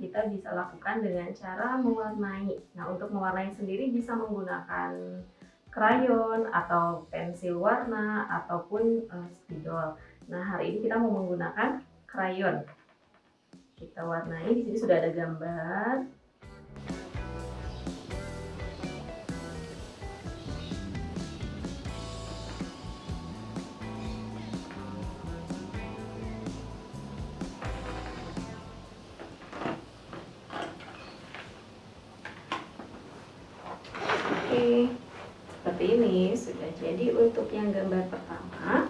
kita bisa lakukan dengan cara mewarnai. Nah, untuk mewarnai sendiri bisa menggunakan krayon atau pensil warna ataupun uh, spidol. Nah, hari ini kita mau menggunakan krayon. Kita warnai, di sini sudah ada gambar. Jadi untuk yang gambar pertama.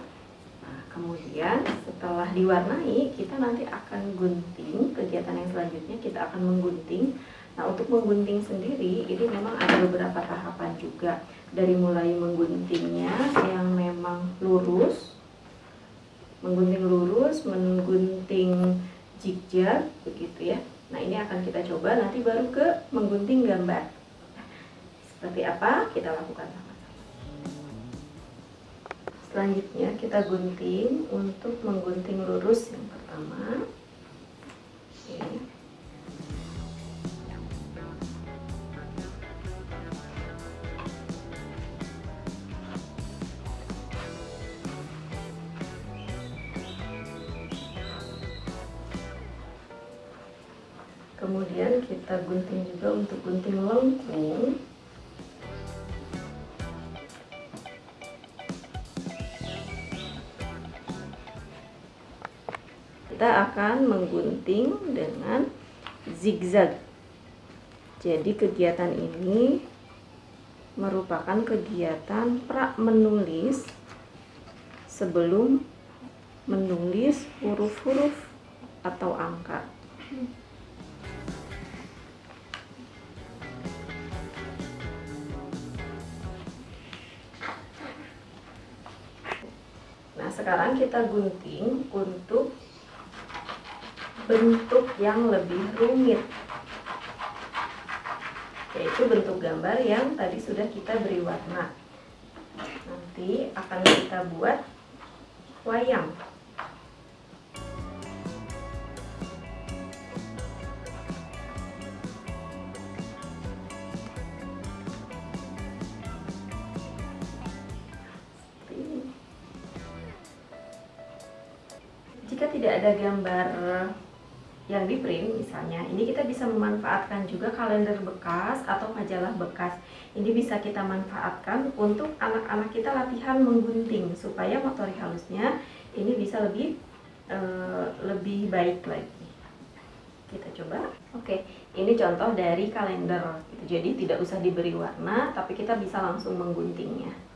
Nah, kemudian setelah diwarnai, kita nanti akan gunting. Kegiatan yang selanjutnya kita akan menggunting. Nah, untuk menggunting sendiri, ini memang ada beberapa tahapan juga. Dari mulai mengguntingnya yang memang lurus, menggunting lurus, menggunting zigzag, begitu ya. Nah, ini akan kita coba nanti baru ke menggunting gambar. Seperti apa? Kita lakukan sama-sama. Selanjutnya kita gunting untuk menggunting lurus yang pertama. Kemudian kita gunting juga untuk gunting lengkung. Kita akan menggunting dengan zigzag. Jadi kegiatan ini merupakan kegiatan pra menulis sebelum menulis huruf-huruf atau angka. Nah sekarang kita gunting untuk bentuk yang lebih rumit yaitu bentuk gambar yang tadi sudah kita beri warna. Nanti akan kita buat wayang. Jika tidak ada gambar yang di print misalnya ini kita bisa memanfaatkan juga kalender bekas atau majalah bekas. Ini bisa kita manfaatkan untuk anak-anak kita latihan menggunting supaya motorik halusnya ini bisa lebih uh, lebih baik lagi. Kita coba. Oke ini contoh dari kalender. Jadi tidak usah diberi warna tapi kita bisa langsung mengguntingnya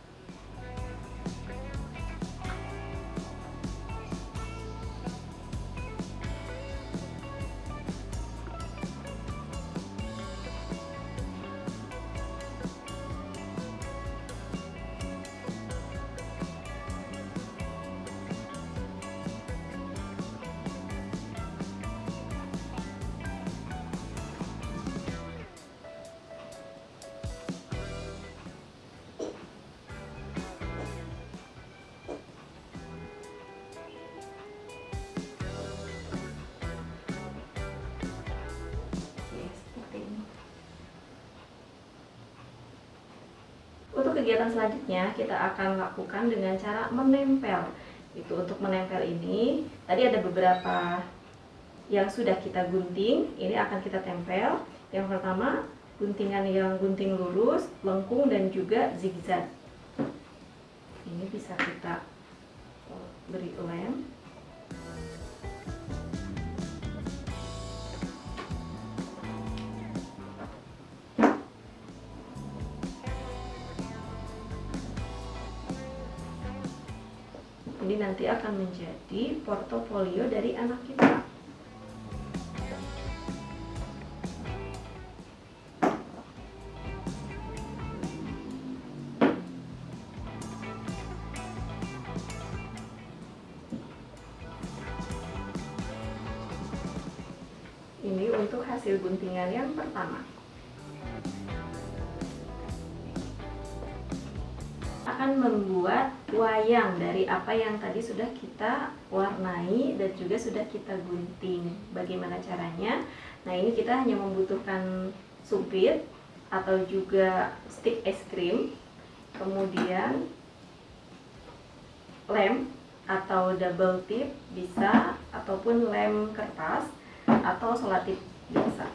Untuk kegiatan selanjutnya kita akan lakukan dengan cara menempel. Itu untuk menempel ini tadi ada beberapa yang sudah kita gunting, ini akan kita tempel. Yang pertama guntingan yang gunting lurus, lengkung dan juga zigzag. Ini bisa kita beri lem nanti akan menjadi portofolio dari anak kita. Ini untuk hasil guntingan yang pertama membuat wayang dari apa yang tadi sudah kita warnai dan juga sudah kita gunting. Bagaimana caranya? Nah, ini kita hanya membutuhkan sumpit atau juga stick es krim, kemudian lem atau double tip bisa ataupun lem kertas atau selatip biasa.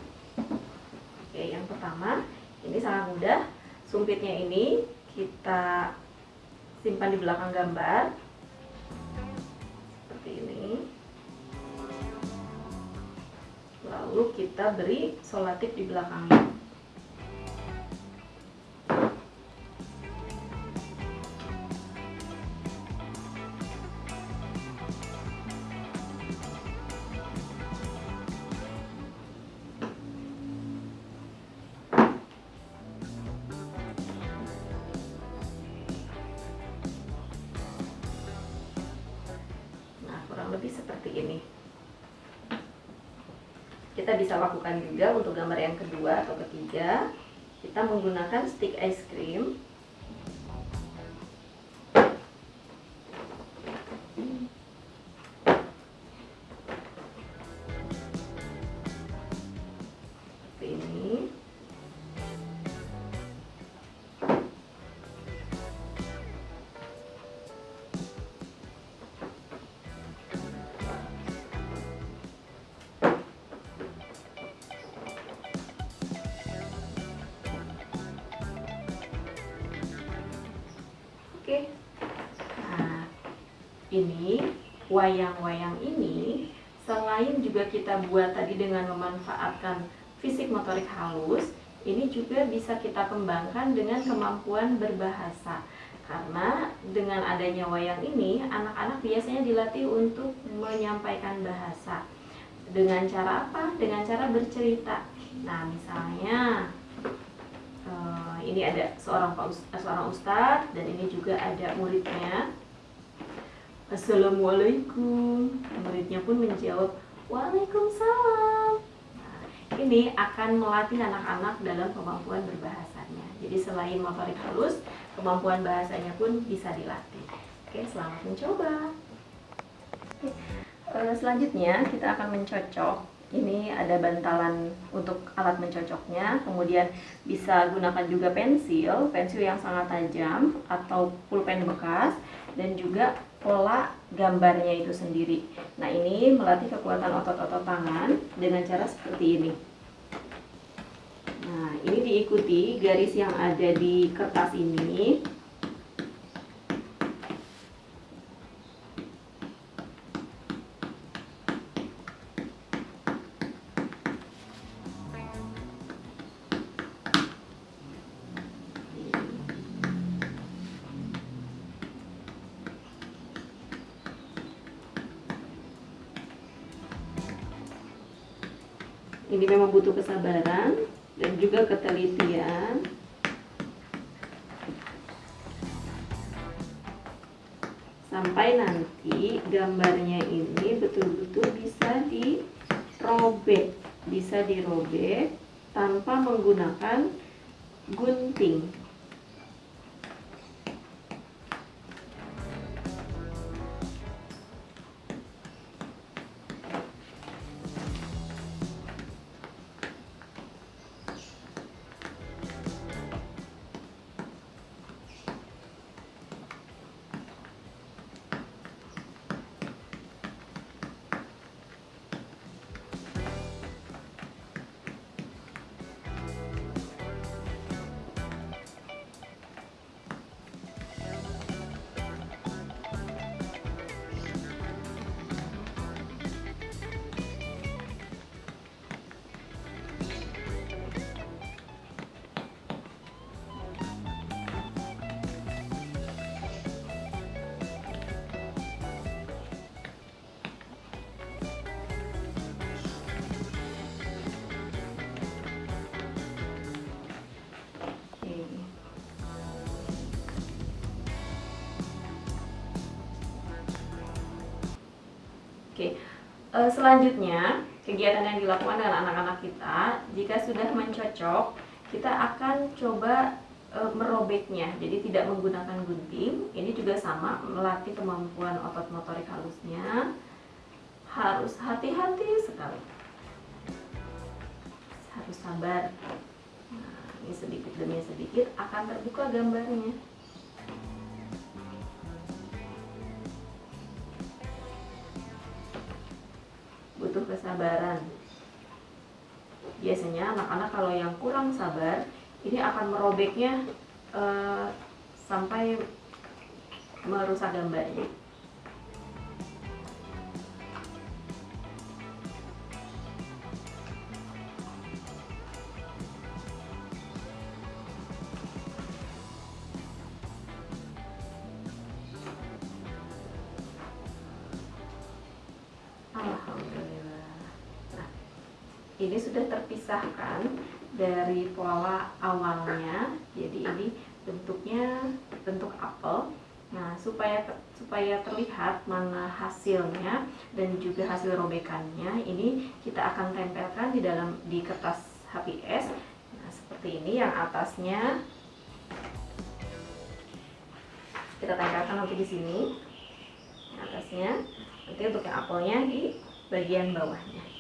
Oke, yang pertama ini sangat mudah. Sumpitnya ini kita simpan di belakang gambar. Seperti ini. Lalu kita beri solatif di belakangnya kita bisa lakukan juga untuk gambar yang kedua atau ketiga. Kita menggunakan stick ice cream ini wayang-wayang ini selain juga kita buat tadi dengan memanfaatkan fisik motorik halus, ini juga bisa kita kembangkan dengan kemampuan berbahasa. Karena dengan adanya wayang ini, anak-anak biasanya dilatih untuk menyampaikan bahasa. Dengan cara apa? Dengan cara bercerita. Nah, misalnya ini ada seorang seorang ustadz dan ini juga ada muridnya. Assalamualaikum. Muridnya pun menjawab Waalaikumsalam. Nah, ini akan melatih anak-anak dalam kemampuan berbahasanya. Jadi selain motorik halus, kemampuan bahasanya pun bisa dilatih. Oke, selamat mencoba. Oke, eh, selanjutnya kita akan mencocok ini ada bantalan untuk alat mencocoknya kemudian bisa gunakan juga pensil pensil yang sangat tajam atau pulpen bekas dan juga pola gambarnya itu sendiri. Nah ini melatih kekuatan otot-otot tangan dengan cara seperti ini. Nah ini diikuti garis yang ada di kertas ini ini memang butuh kesabaran dan juga ketelitian. Sampai nanti gambarnya ini betul-betul bisa dirobek bisa dirobek tanpa menggunakan gunting Oke, uh, selanjutnya kegiatan yang dilakukan dengan anak-anak kita, jika sudah mencocok, kita akan coba e, merobeknya. Jadi tidak menggunakan gunting. Ini juga sama melatih kemampuan otot motorik halusnya. Harus hati-hati sekali. Harus sabar. Nah, ini sedikit demi sedikit akan terbuka gambarnya kesabaran. Biasanya anak-anak kalau yang kurang sabar ini akan merobeknya uh, sampai merusak gambarnya ini sudah terpisahkan dari pola awalnya. Jadi ini bentuknya bentuk apel. Nah supaya supaya terlihat mana hasilnya dan juga hasil robekannya ini kita akan tempelkan di dalam di kertas HPS nah seperti ini yang atasnya. Kita tempelkan nanti di sini atasnya. Nanti untuk yang apelnya di bagian bawahnya